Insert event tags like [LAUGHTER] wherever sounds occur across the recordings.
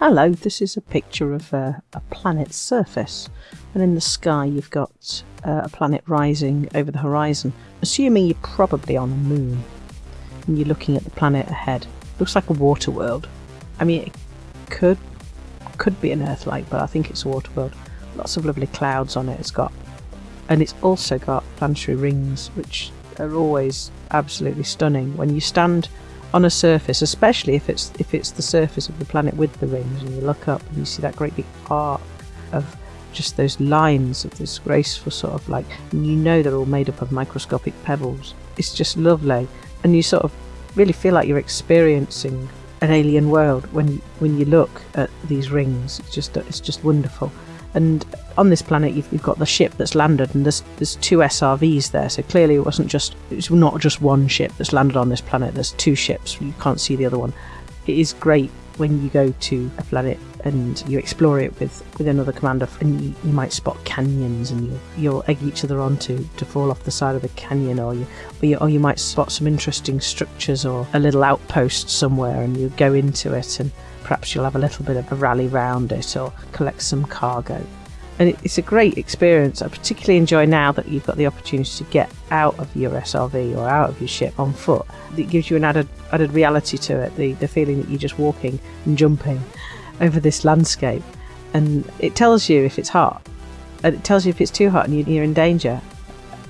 Hello, this is a picture of uh, a planet's surface. And in the sky, you've got uh, a planet rising over the horizon, assuming you're probably on the moon. And you're looking at the planet ahead. Looks like a water world. I mean, it could could be an Earth-like, but I think it's a water world. Lots of lovely clouds on it. It's got, and it's also got planetary rings, which are always absolutely stunning. When you stand on a surface, especially if it's if it's the surface of the planet with the rings, and you look up and you see that great big arc of just those lines of this graceful sort of like, and you know they're all made up of microscopic pebbles. It's just lovely, and you sort of really feel like you're experiencing an alien world when you, when you look at these rings. It's just it's just wonderful. And on this planet, you've, you've, got the ship that's landed, and there's there's two SRVs there. So clearly, it wasn't just it's not just one ship that's landed on this planet. There's two ships. You can't see the other one. It is great when you go to a planet and you explore it with, with another commander, and you, you might spot canyons, and you'll, you'll egg each other on to, to fall off the side of the canyon, or you, or you or you might spot some interesting structures or a little outpost somewhere, and you go into it and perhaps you'll have a little bit of a rally round it or collect some cargo. And it's a great experience. I particularly enjoy now that you've got the opportunity to get out of your SRV or out of your ship on foot. It gives you an added added reality to it, the, the feeling that you're just walking and jumping over this landscape. And it tells you if it's hot, and it tells you if it's too hot and you're in danger,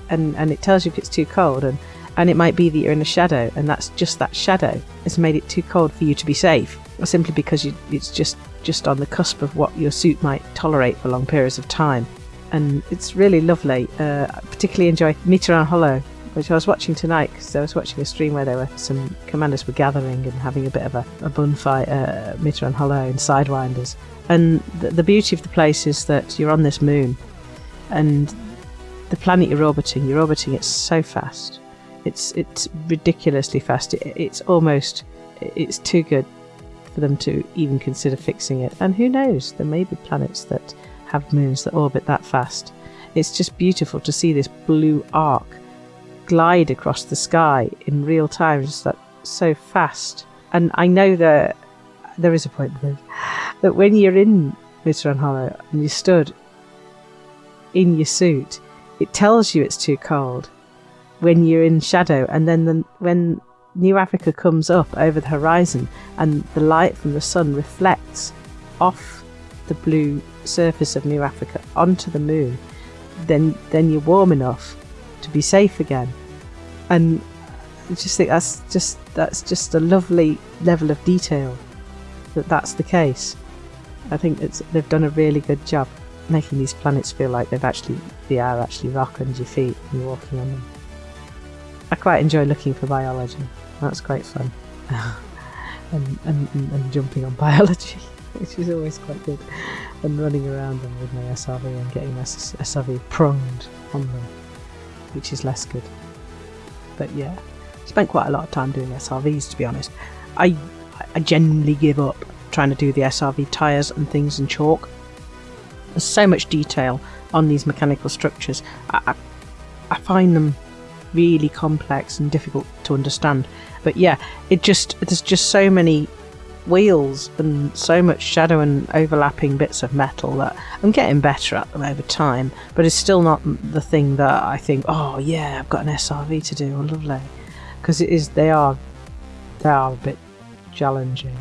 and, and it tells you if it's too cold. And, and it might be that you're in a shadow, and that's just that shadow has made it too cold for you to be safe simply because you, it's just just on the cusp of what your suit might tolerate for long periods of time. And it's really lovely. Uh, I particularly enjoy Mitterrand Hollow, which I was watching tonight because I was watching a stream where there were some commanders were gathering and having a bit of a, a bun fight uh, Mitterrand Hollow and Sidewinders. And the, the beauty of the place is that you're on this moon and the planet you're orbiting, you're orbiting it so fast. It's it's ridiculously fast. It, it's almost it's too good for them to even consider fixing it. And who knows, there may be planets that have moons that orbit that fast. It's just beautiful to see this blue arc glide across the sky in real time, just that so fast. And I know that there is a point that, that when you're in Mitterrand Hollow and you stood in your suit, it tells you it's too cold when you're in shadow, and then the, when New Africa comes up over the horizon and the light from the sun reflects off the blue surface of New Africa onto the moon, then then you're warm enough to be safe again. And I just think that's just that's just a lovely level of detail that that's the case. I think it's they've done a really good job making these planets feel like they've actually they are actually rock under your feet and you're walking on them. I quite enjoy looking for biology. That's quite fun. [LAUGHS] and, and, and jumping on [LAUGHS] biology, which is always quite good. And running around them with my SRV and getting my SRV pronged on them, which is less good. But yeah, spent quite a lot of time doing SRVs to be honest. I I genuinely give up trying to do the SRV tyres and things in chalk. There's so much detail on these mechanical structures. I, I, I find them really complex and difficult to understand. But yeah, it just there's just so many wheels and so much shadow and overlapping bits of metal that I'm getting better at them over time, but it's still not the thing that I think, oh yeah, I've got an SRV to do, oh lovely, because it is they are they are a bit challenging.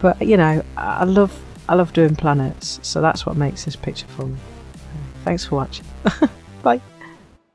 But you know, I love I love doing planets, so that's what makes this picture for me. Thanks for watching. [LAUGHS] Bye.